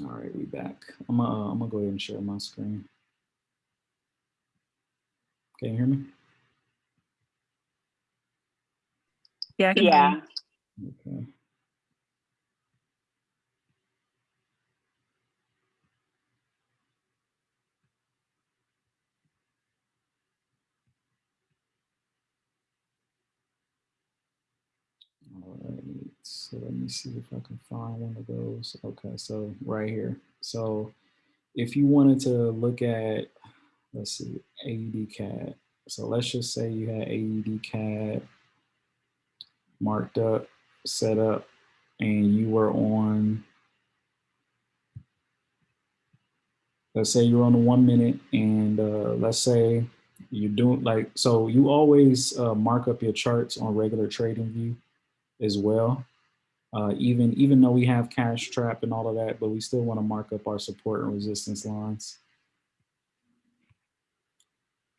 All right, we back. I'm gonna, uh, I'm gonna go ahead and share my screen. Can you hear me? Yeah. I can hear Yeah. Okay. All right, so let me see if I can find one of those. Okay, so right here. So if you wanted to look at, let's see, AUD CAD. So let's just say you had AUD CAD marked up, set up, and you were on, let's say you're on the one minute and uh, let's say you're doing like, so you always uh, mark up your charts on regular trading view as well. Uh, even, even though we have cash trap and all of that, but we still want to mark up our support and resistance lines.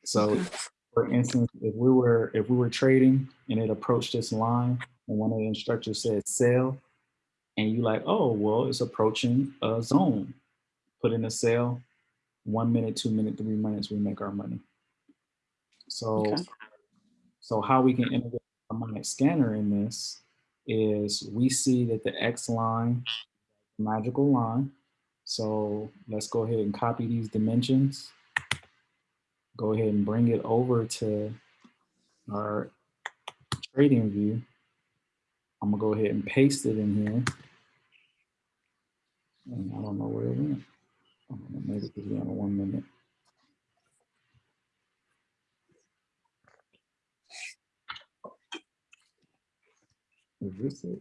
So for instance, if we were, if we were trading and it approached this line and one of the instructors said sell, and you like, oh, well, it's approaching a zone. Put in a sell, one minute, two minute, three minutes, we make our money. So, Okay. so how we can integrate a harmonic scanner in this is we see that the X line, magical line. So let's go ahead and copy these dimensions. Go ahead and bring it over to our trading view. I'm gonna go ahead and paste it in here. And I don't know where it went. I don't know, maybe because we're on one minute. Is this it?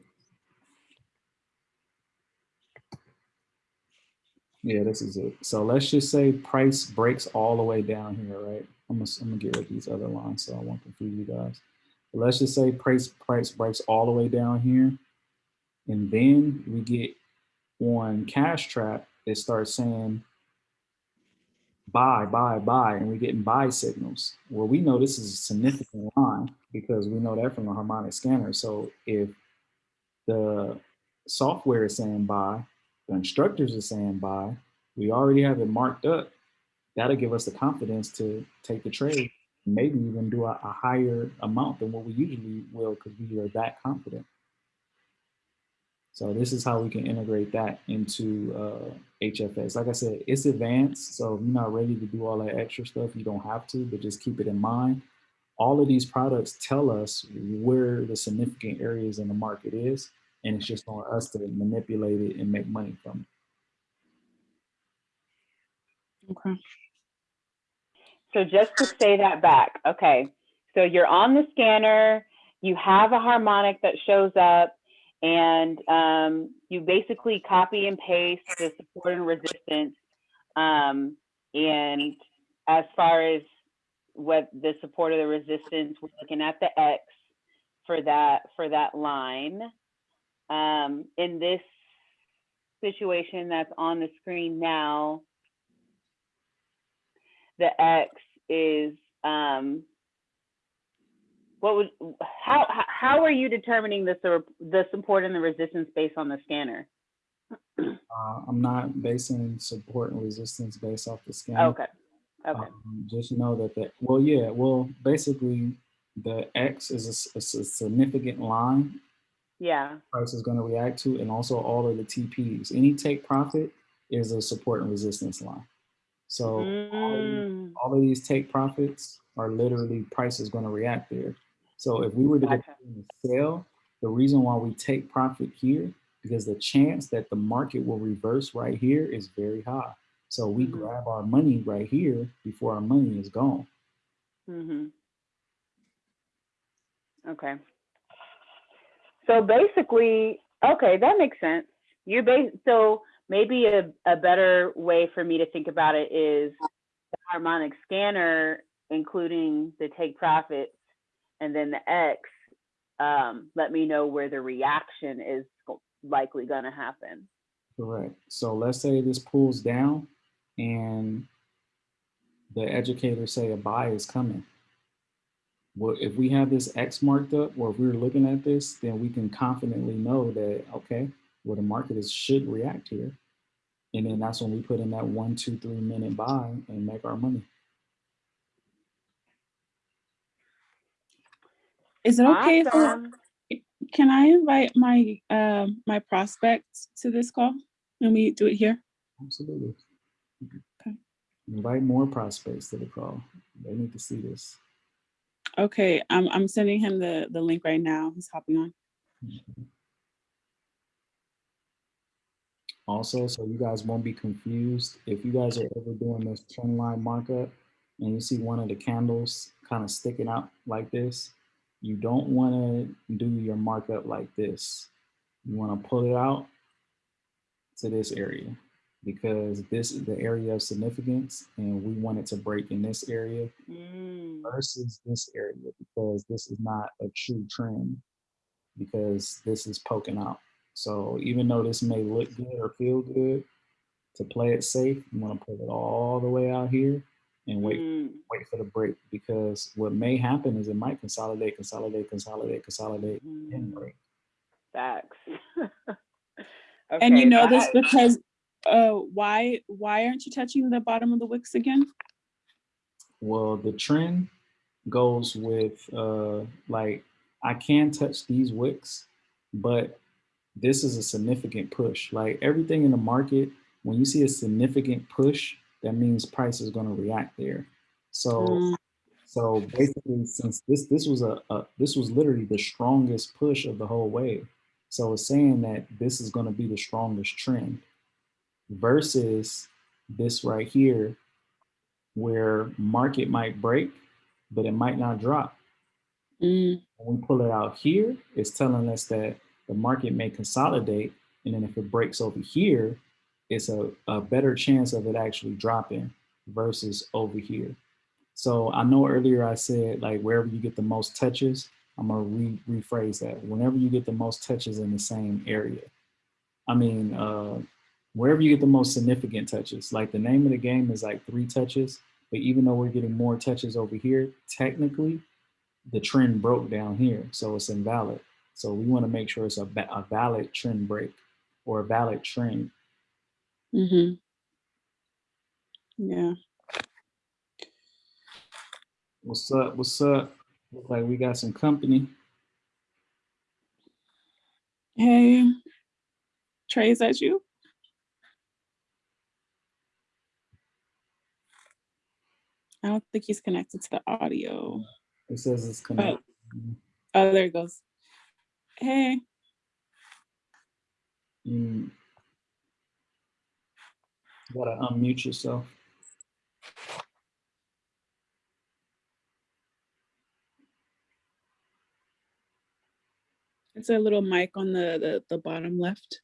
Yeah, this is it. So let's just say price breaks all the way down here, right? I'm gonna, I'm gonna get rid of these other lines so I won't confuse you guys. But let's just say price price breaks all the way down here. And then we get on cash trap, it starts saying buy, buy, buy, and we're getting buy signals. Well, we know this is a significant line because we know that from the harmonic scanner. So if the software is saying buy, the instructors are saying buy, we already have it marked up, that'll give us the confidence to take the trade, maybe even do a, a higher amount than what we usually will because we are that confident. So this is how we can integrate that into uh, HFX. Like I said, it's advanced, so if you're not ready to do all that extra stuff, you don't have to, but just keep it in mind. All of these products tell us where the significant areas in the market is, and it's just on us to manipulate it and make money from it. okay. So just to say that back, okay. So you're on the scanner, you have a harmonic that shows up, and um, you basically copy and paste the support and resistance. Um, and as far as what the support or the resistance, we're looking at the X for that for that line. Um, in this situation that's on the screen now, the X is um, what would how how- are you determining the the support and the resistance based on the scanner? Uh, I'm not basing support and resistance based off the scanner. Okay, okay, Um, just know that the well, yeah, well, basically, the X is a significant line yeah, price is going to react to, and also all of the TPs. Any take profit is a support and resistance line. So all, of these, Mm, all of these take profits are literally price is going to react there. So if we were to Gotcha. sell, the reason why we take profit here because the chance that the market will reverse right here is very high. So we Mhm. grab our money right here before our money is gone. hmm Okay. So basically, okay, that makes sense. You base so maybe a, a better way for me to think about it is the harmonic scanner, including the take profits, and then the X. Um, let me know where the reaction is likely going to happen. Correct. So let's say this pulls down and the educators say a buy is coming. Well, if we have this X marked up, or if we're looking at this, then we can confidently know that, okay, well, the market is should react here. And then that's when we put in that one, two, three minute buy and make our money. Is it okay if can I invite my um my prospects to this call? Let we do it here. Absolutely. Okay. Invite more prospects to the call. They need to see this. Okay, I'm I'm sending him the the link right now. He's hopping on. Also, so you guys won't be confused, if you guys are ever doing this trend line markup and you see one of the candles kind of sticking out like this, you don't want to do your markup like this. You want to pull it out to this area because this is the area of significance and we want it to break in this area Mm, versus this area because this is not a true trend because this is poking out. So even though this may look good or feel good, to play it safe, you want to put it all the way out here and wait mm, wait for the break because what may happen is it might consolidate, consolidate, consolidate, consolidate, and mm. break. Facts. And you Okay, know this because uh why why aren't you touching the bottom of the wicks again? Well, the trend goes with uh like I can touch these wicks, but this is a significant push. Like everything in the market, when you see a significant push, that means price is going to react there. So Mm, so basically, since this this was a, a this was literally the strongest push of the whole wave, so it's saying that this is going to be the strongest trend versus this right here, where market might break, but it might not drop. mm, When we pull it out here, it's telling us that the market may consolidate, and then if it breaks over here, it's a, a better chance of it actually dropping versus over here. So I know earlier I said like wherever you get the most touches, I'm gonna re- rephrase that. Whenever you get the most touches in the same area, I mean, uh, wherever you get the most significant touches, like the name of the game is like three touches, but even though we're getting more touches over here, technically the trend broke down here, so it's invalid. So we want to make sure it's a, a valid trend break or a valid trend. Mhm. Yeah. What's up? What's up? Look like we got some company. Hey, Trey, is that you? I don't think he's connected to the audio. It says it's connected. Oh, there it goes. Hey, You gotta unmute yourself. it's a little mic on the, the, the bottom left.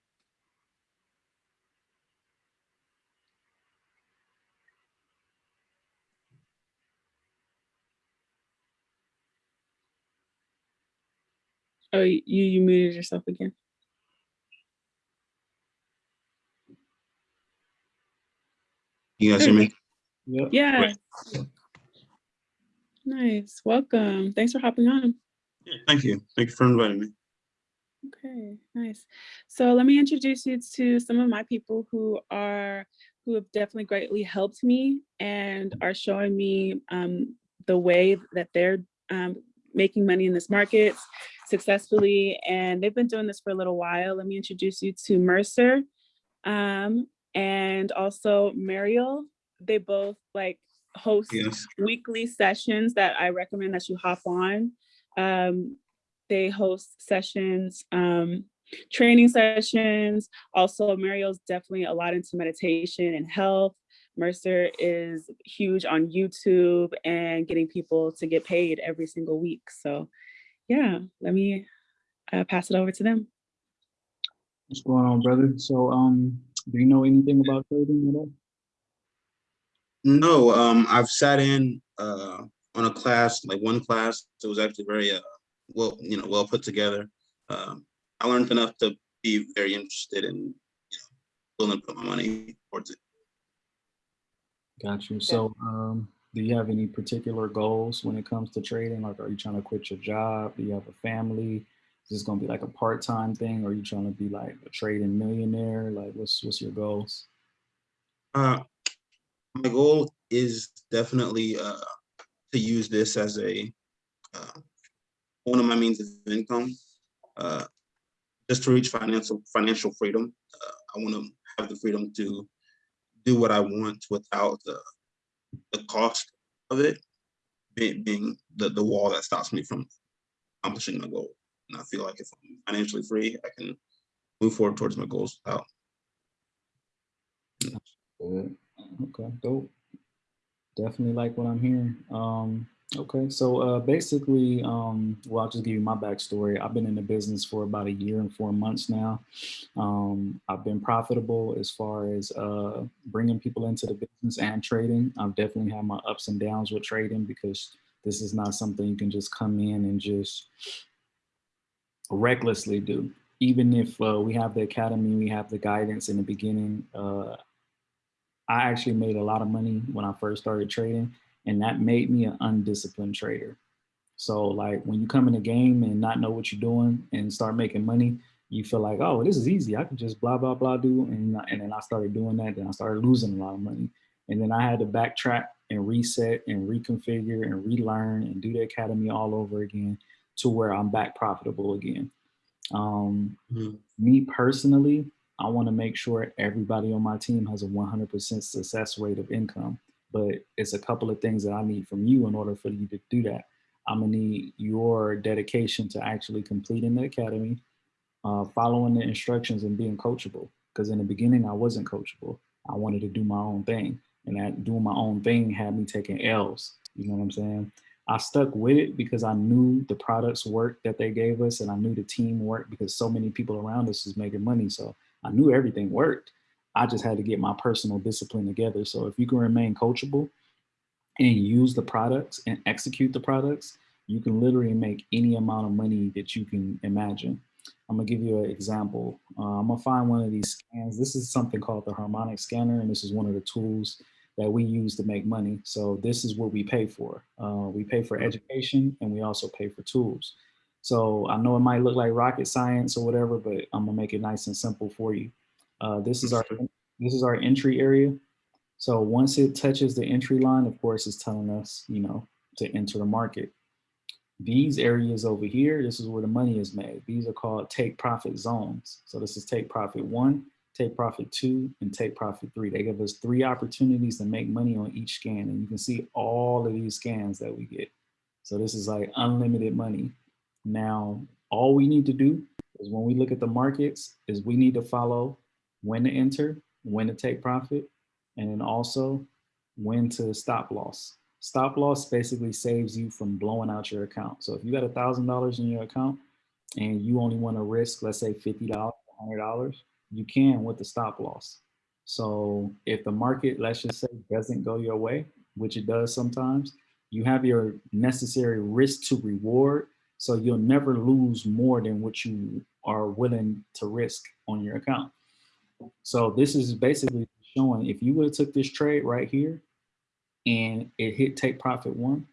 Oh, you, you muted yourself again. You guys hear me? Yep. Yeah. Nice. Welcome. Thanks for hopping on. Yeah, thank you. Thank you for inviting me. Okay, nice. So let me introduce you to some of my people who are who have definitely greatly helped me and are showing me um, the way that they're um, making money in this market successfully. And they've been doing this for a little while. Let me introduce you to Mercer um, and also Mariel. They both like host Yes. weekly sessions that I recommend that you hop on. Um, they host sessions, um, training sessions. Also, Mariel's definitely a lot into meditation and health. Mercer is huge on YouTube and getting people to get paid every single week. So yeah, let me uh, pass it over to them. What's going on, brother? So, um, do you know anything about trading at all? No, um, I've sat in uh on a class, like one class. It was actually very uh well, you know, well put together. Um, I learned enough to be very interested in, you know, willing to put my money towards it. Got you. So, um, do you have any particular goals when it comes to trading? Like, are you trying to quit your job? Do you have a family? Is this going to be like a part-time thing? Or are you trying to be like a trading millionaire? Like, what's what's your goals? Uh, my goal is definitely uh, to use this as a uh, one of my means of income, uh, just to reach financial financial freedom. Uh, I want to have the freedom to do what I want without the the cost of it being, being the the wall that stops me from accomplishing my goal. And I feel like if I'm financially free, I can move forward towards my goals without. Okay, dope. Definitely like what I'm hearing. Um, okay, so uh, basically, um, well, I'll just give you my backstory. I've been in the business for about a year and four months now. Um, I've been profitable as far as uh, bringing people into the business and trading. I've definitely had my ups and downs with trading because this is not something you can just come in and just recklessly do. Even if uh, we have the academy, we have the guidance in the beginning, uh, I actually made a lot of money when I first started trading, and that made me an undisciplined trader. So like when you come in a game and not know what you're doing and start making money, you feel like, oh, this is easy. I can just blah, blah, blah do. And, and then I started doing that. Then I started losing a lot of money. And then I had to backtrack and reset and reconfigure and relearn and do the academy all over again to where I'm back profitable again. Um, Mhm. Me personally, I want to make sure everybody on my team has a 100% success rate of income. But it's a couple of things that I need from you in order for you to do that. I'm gonna need your dedication to actually completing the academy, uh, following the instructions and being coachable. Because in the beginning, I wasn't coachable. I wanted to do my own thing. And that doing my own thing had me taking L's. You know what I'm saying? I stuck with it because I knew the products worked that they gave us and I knew the team worked because so many people around us was making money. So I knew everything worked. I just had to get my personal discipline together. So if you can remain coachable and use the products and execute the products, you can literally make any amount of money that you can imagine. I'm gonna give you an example. Uh, I'm gonna find one of these scans. This is something called the harmonic scanner, and this is one of the tools that we use to make money. So this is what we pay for. Uh, we pay for education and we also pay for tools. So I know it might look like rocket science or whatever, but I'm gonna make it nice and simple for you. Uh, this is our this is our entry area. So once it touches the entry line, of course, it's telling us, you know, to enter the market. These areas over here, this is where the money is made. These are called take profit zones. So this is take profit one, take profit two, and take profit three. They give us three opportunities to make money on each scan. And you can see all of these scans that we get. So this is like unlimited money. Now, all we need to do is when we look at the markets is we need to follow when to enter, when to take profit, and then also when to stop loss. Stop loss basically saves you from blowing out your account. So if you got a thousand dollars in your account and you only want to risk, let's say fifty dollars, hundred dollars, you can with the stop loss. So if the market, let's just say, doesn't go your way, which it does sometimes, you have your necessary risk to reward. So you'll never lose more than what you are willing to risk on your account. So this is basically showing if you would have took this trade right here and it hit take profit one,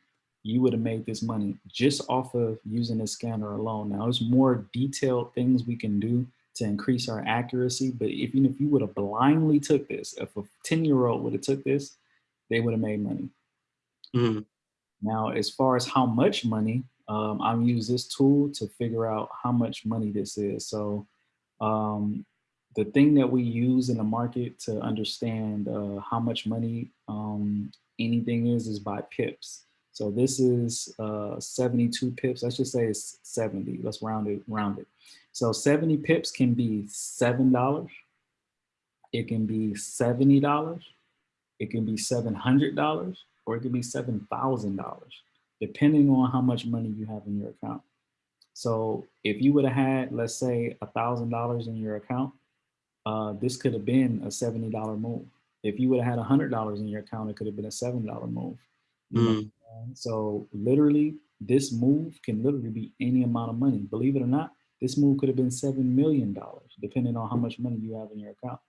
you would have made this money just off of using the scanner alone. Now there's more detailed things we can do to increase our accuracy. But even if you would have blindly took this, if a 10 year old would have took this, they would have made money. Mhm. Now, as far as how much money, um, I've use this tool to figure out how much money this is. So um, the thing that we use in the market to understand uh, how much money um, anything is, is by pips. So this is uh, 72 pips. Let's just say it's 70. Let's round it, round it. So 70 pips can be $7. It can be $70. It can be $700 or it can be $7,000, depending on how much money you have in your account. So if you would have had, let's say $1,000 in your account, uh, this could have been a $70 move. If you would have had $100 in your account, it could have been a $7 move. You know what I'm saying? So literally, this move can literally be any amount of money. Believe it or not, this move could have been $7 million, depending on how much money you have in your account.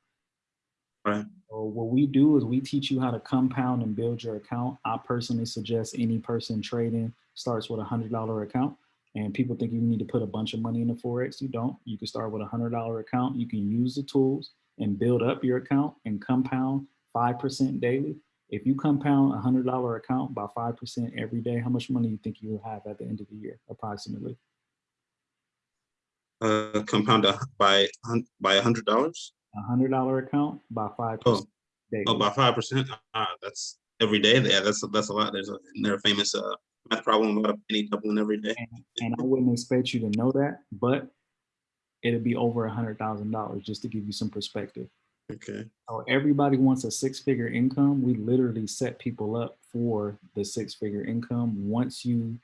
Right. So what we do is we teach you how to compound and build your account. I personally suggest any person trading starts with a hundred dollar account. And people think you need to put a bunch of money in the forex. You don't. You can start with a hundred dollar account. You can use the tools and build up your account and compound 5% daily, if you compound a hundred dollar account by 5% every day, how much money do you think you will have at the end of the year, approximately? Uh, compound by, by a hundred dollars? A hundred dollar account by 5% Oh, daily. Oh, by five percent? Ah, that's every day. Yeah, that's, that's a lot. There's a, isn't there a famous, uh, math problem about a penny doubling every day. And I wouldn't expect you to know that, but it'd be over a hundred thousand dollars, just to give you some perspective. Okay, So everybody wants a six figure income. We literally set people up for the six figure income once you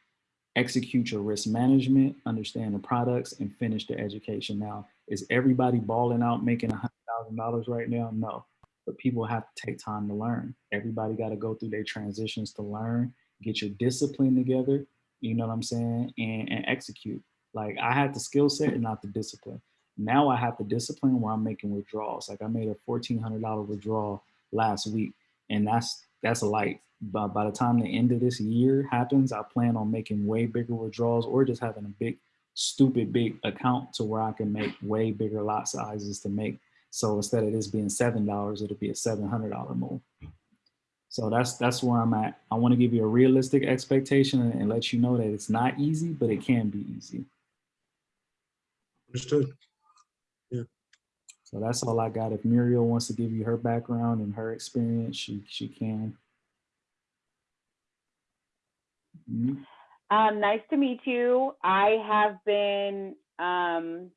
execute your risk management, understand the products, and finish the education. Now, is everybody balling out making a hundred thousand dollars right now? No, but people have to take time to learn. Everybody got to go through their transitions to learn, get your discipline together. You know what I'm saying, and, and execute. Like I had the skill set and not the discipline. Now I have the discipline where I'm making withdrawals. Like I made a fourteen hundred dollar withdrawal last week, and that's that's light. But by the time the end of this year happens, I plan on making way bigger withdrawals or just having a big, stupid big account to where I can make way bigger lot sizes to make. So instead of this being seven dollars, it'll be a seven hundred dollar move. So that's that's where I'm at. I want to give you a realistic expectation and, and let you know that it's not easy, but it can be easy. understood. So that's all I got. If Muriel wants to give you her background and her experience, she she can. Mhm. Um, nice to meet you. I have been um,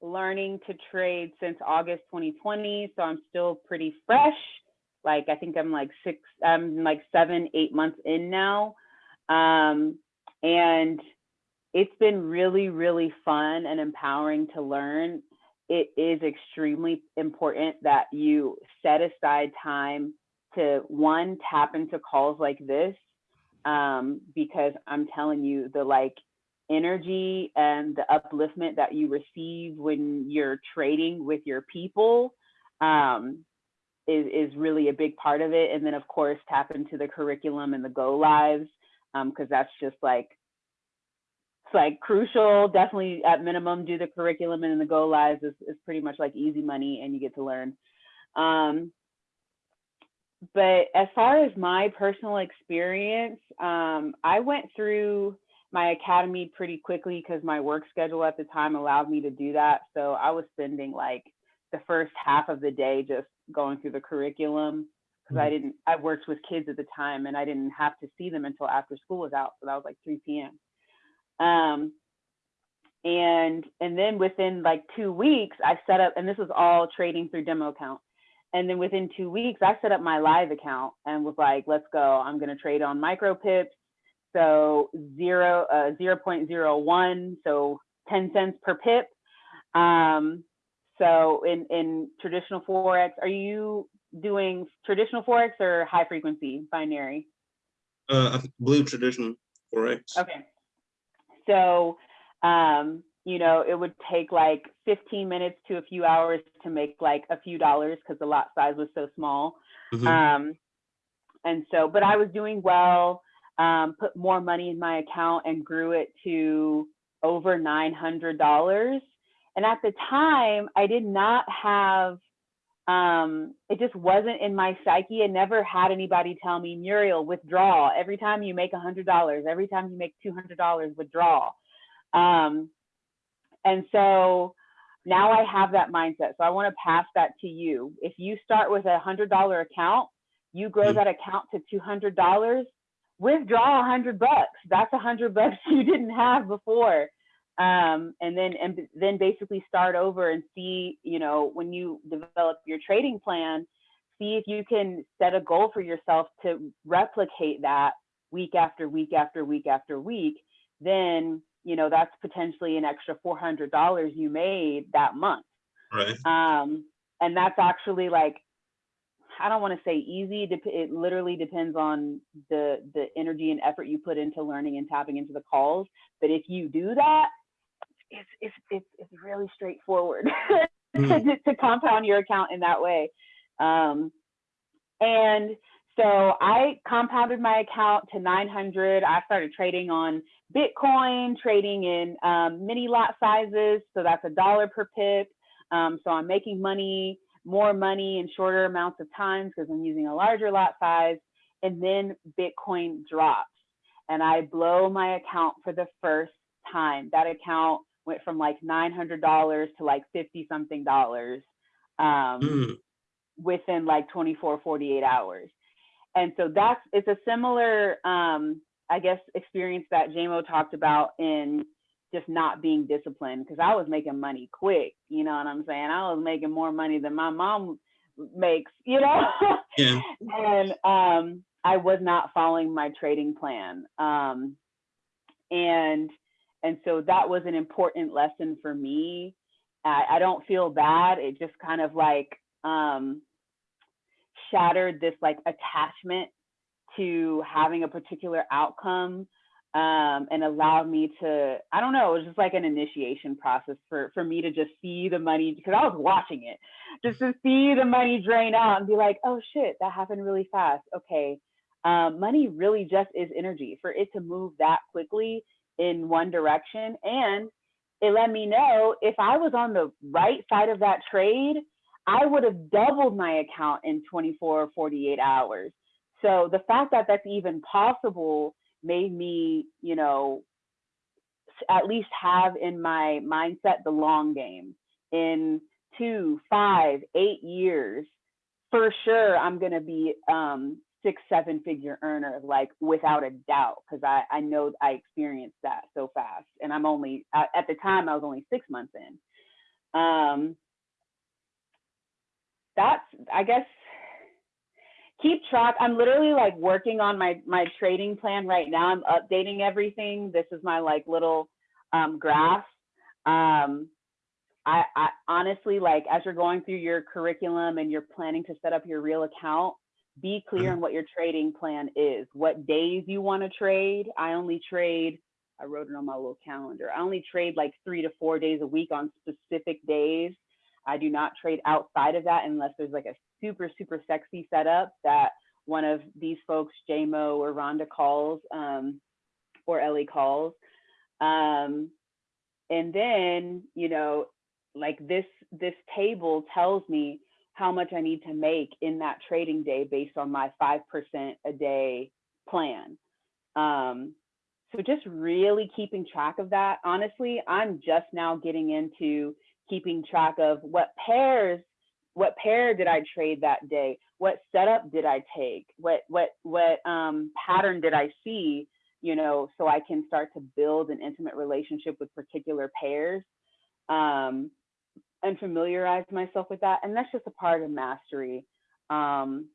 learning to trade since August 2020, so I'm still pretty fresh. Like I think I'm like six, I'm like seven, eight months in now, um, and it's been really, really fun and empowering to learn. It is extremely important that you set aside time to one tap into calls like this um, because I'm telling you, the like energy and the upliftment that you receive when you're trading with your people um, is, is really a big part of it. And then, of course, tap into the curriculum and the go lives because that's just like like crucial. Definitely, at minimum, do the curriculum and the go lives is, is pretty much like easy money, and you get to learn. Um, but as far as my personal experience, um, I went through my academy pretty quickly because my work schedule at the time allowed me to do that. So I was spending like the first half of the day just going through the curriculum because I didn't, I worked with kids at the time and I didn't have to see them until after school was out. So that was like 3 p.m. Um, and and then within like two weeks, I set up, and this was all trading through demo account. And then within two weeks, I set up my live account and was like, let's go. I'm going to trade on micro pips. So zero, uh, 0.01, so 10 cents per pip. Um, so in, in traditional Forex, are you doing traditional Forex or high frequency binary? Uh, I believe traditional forex. Okay. So, um, you know, it would take like 15 minutes to a few hours to make like a few dollars because the lot size was so small. Mhm. Um, and so, but I was doing well, um, put more money in my account and grew it to over $900. And at the time, I did not have, um, it just wasn't in my psyche. I never had anybody tell me, Muriel, withdraw. Every time you make $100, every time you make $200, withdraw. Um, and so now I have that mindset. So I want to pass that to you. If you start with a hundred dollar account, you grow Mhm. that account to two hundred dollars. Withdraw a hundred bucks. That's a hundred bucks you didn't have before. Um, and then and then basically start over and see, you know, when you develop your trading plan, see if you can set a goal for yourself to replicate that week after week after week after week. Then you know that's potentially an extra four hundred dollars you made that month. Right. Um, and that's actually like, I don't want to say easy. It literally depends on the the energy and effort you put into learning and tapping into the calls. But if you do that, it's it's it's, it's really straightforward Mhm. to, to compound your account in that way. Um, and so I compounded my account to 900. I started trading on Bitcoin, trading in um, mini lot sizes. So that's a dollar per pip. Um, so I'm making money more money in shorter amounts of time because I'm using a larger lot size. And then Bitcoin drops and I blow my account for the first time. That account went from like $900 to like 50 something dollars um, Mm, within like 24, 48 hours. And so that's, it's a similar, um, I guess, experience that JMO talked about in just not being disciplined because I was making money quick, you know what I'm saying? I was making more money than my mom makes, you know? yeah. and um, I was not following my trading plan. Um, and and so that was an important lesson for me. I, I don't feel bad. It just kind of like um, shattered this like attachment to having a particular outcome um, and allowed me to, I don't know, it was just like an initiation process for, for me to just see the money because I was watching it, just to see the money drain out and be like, oh shit, that happened really fast. Okay. Um, money really just is energy for it to move that quickly in one direction. And it let me know if I was on the right side of that trade, I would have doubled my account in 24 or 48 hours. So the fact that that's even possible made me, you know, at least have in my mindset the long game. In two, five, eight years, for sure, I'm gonna be um, six, seven figure earner, like without a doubt, because I I know I experienced that so fast, and I'm only at, at the time I was only six months in. Um, that's I guess keep track. I'm literally like working on my my trading plan right now. I'm updating everything. This is my like little um, graph. Um, I, I honestly like as you're going through your curriculum and you're planning to set up your real account, be clear Mhm. on what your trading plan is. What days you want to trade. I only trade. I wrote it on my little calendar. I only trade like three to four days a week on specific days. I do not trade outside of that unless there's like a super, super sexy setup that one of these folks, JMO or Rhonda calls, um, or Ellie calls. Um, and then, you know, like this, this table tells me how much I need to make in that trading day based on my 5% a day plan. Um, so just really keeping track of that. Honestly, I'm just now getting into keeping track of what pairs what pair did I trade that day? What setup did I take? What what what um, pattern did I see? You know, so I can start to build an intimate relationship with particular pairs, um, and familiarize myself with that. And that's just a part of mastery. Um,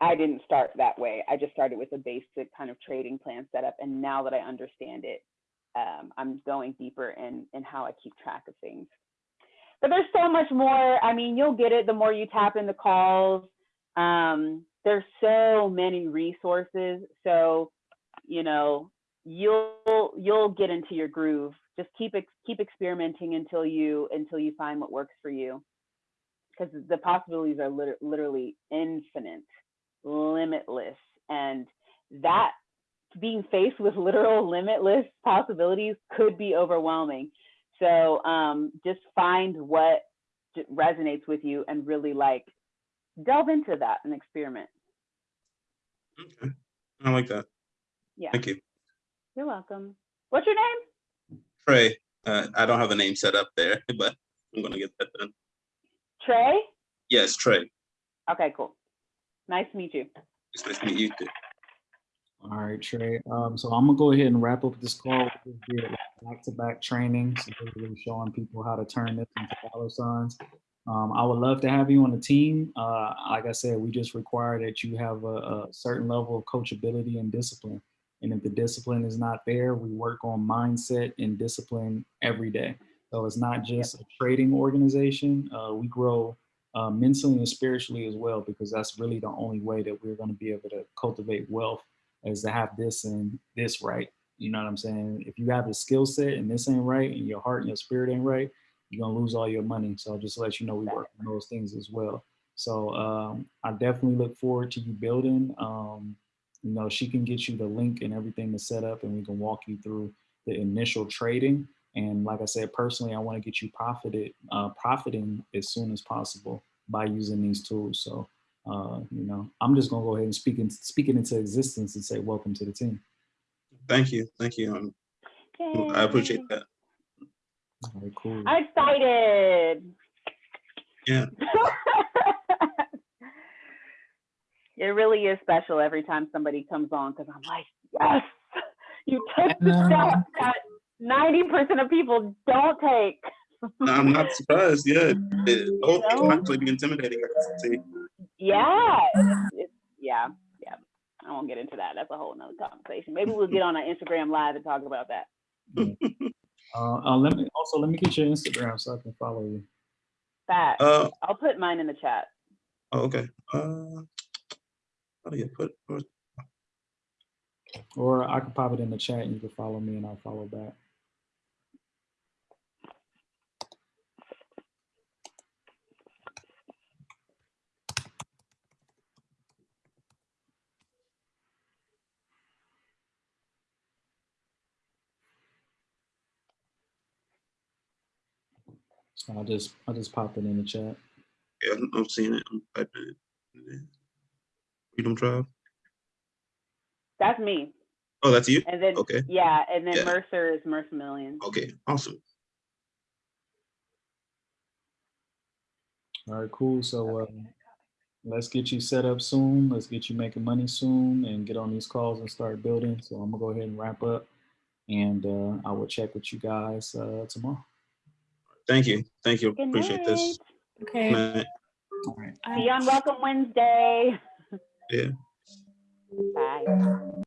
I didn't start that way. I just started with a basic kind of trading plan setup, and now that I understand it, um, I'm going deeper in in how I keep track of things but there's so much more. I mean, you'll get it the more you tap into calls. Um, there's so many resources. So, you know, you'll you'll get into your groove. Just keep keep experimenting until you until you find what works for you. Because the possibilities are lit- literally infinite, limitless, and that being faced with literal limitless possibilities could be overwhelming. So um, just find what resonates with you and really like delve into that and experiment. Okay. I like that. Yeah, Thank you. you're welcome. What's your name? Trey, uh, I don't have a name set up there, but I'm gonna get that done. Trey? Yes, Trey. Okay, cool. Nice to meet you. It's nice to meet you too. All right, Trey. Um, so I'm gonna go ahead and wrap up this call. We did back-to-back training, so basically showing people how to turn this into dollar signs. Um, I would love to have you on the team. Uh, like I said, we just require that you have a, a certain level of coachability and discipline. And if the discipline is not there, we work on mindset and discipline every day. So it's not just a trading organization. Uh, we grow uh, mentally and spiritually as well, because that's really the only way that we're going to be able to cultivate wealth is to have this and this right. You know what I'm saying? If you have the skill set and this ain't right, and your heart and your spirit ain't right, you're gonna lose all your money. So I'll just let you know, we work on those things as well. So um, I definitely look forward to you building. Um, you know, she can get you the link and everything to set up, and we can walk you through the initial trading. And like I said, personally, I want to get you profited, uh, profiting as soon as possible by using these tools. So, uh, you know, I'm just gonna go ahead and speak, in, speak it into existence and say, welcome to the team. Thank you, thank you. Um, I appreciate that. All right, cool. I'm excited. Yeah. it really is special every time somebody comes on because I'm like, yes, you took the know. step that 90% of people don't take. I'm not surprised, yeah. It, oh, it can actually be intimidating. I can see. Yeah, it's, it's, yeah, yeah. I won't get into that. That's a whole nother conversation. Maybe we'll get on an Instagram live and talk about that. Uh, uh, let me also let me get your Instagram so I can follow you. That Uh, I'll put mine in the chat. oh, okay. Uh, how do you put, or- Or I could pop it in the chat and you can follow me and I'll follow back. So I'll just I'll just pop it in the chat. yeah, I'm- I'm seeing it. I'm typing it. Yeah. Freedom Drive. That's me. Oh, that's you? And then Okay, yeah, and then Yeah. Mercer is Mercer Million. okay, awesome. All right, cool. So uh, let's get you set up soon. Let's get you making money soon and get on these calls and start building. So I'm gonna go ahead and wrap up and uh, I will check with you guys uh, tomorrow. Thank you, thank you. Good Appreciate this. Okay. Good night. All right. See you on Welcome Wednesday. Yeah. Bye.